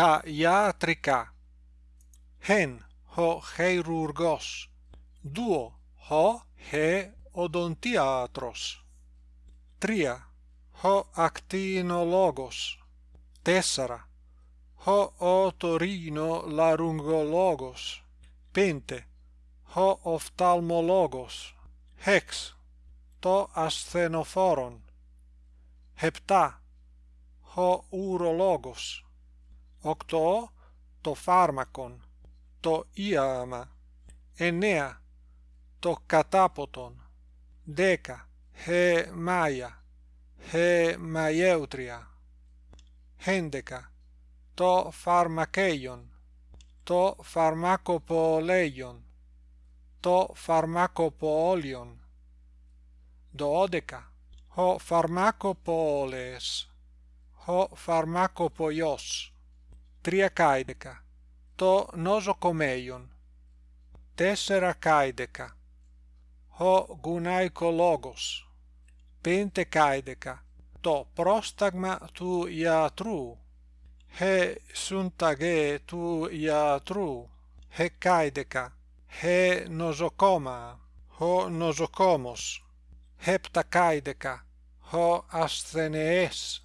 τα ιατρικά. Χεν, ο χειρουργός. Δύο, ο χεοδοντίατρος. Τρία, ο ακτινολόγος. Τέσσερα, ο οτορίνο-λαρυγγολόγος. Πέντε, ο οφθαλμολόγος. Έξ, το ασθενοφόρον. Επτά, ο ουρολόγος. octo to pharmacon to iama enea to kataphoton deca he maya he maieutria hendeca to pharmakeion to pharmacopoleion to pharmacopoleion dodeca ho pharmacopoles ho pharmacopoios. Tria caideca. To nosocomeion. Tessera caideca. Ho gunaicologos. pentecaideca. To prostagma tu iatru. He suntage tu iatru. He caideca. He nosocoma. Ho nosocomos. Heptacaideca. Ho asthenees.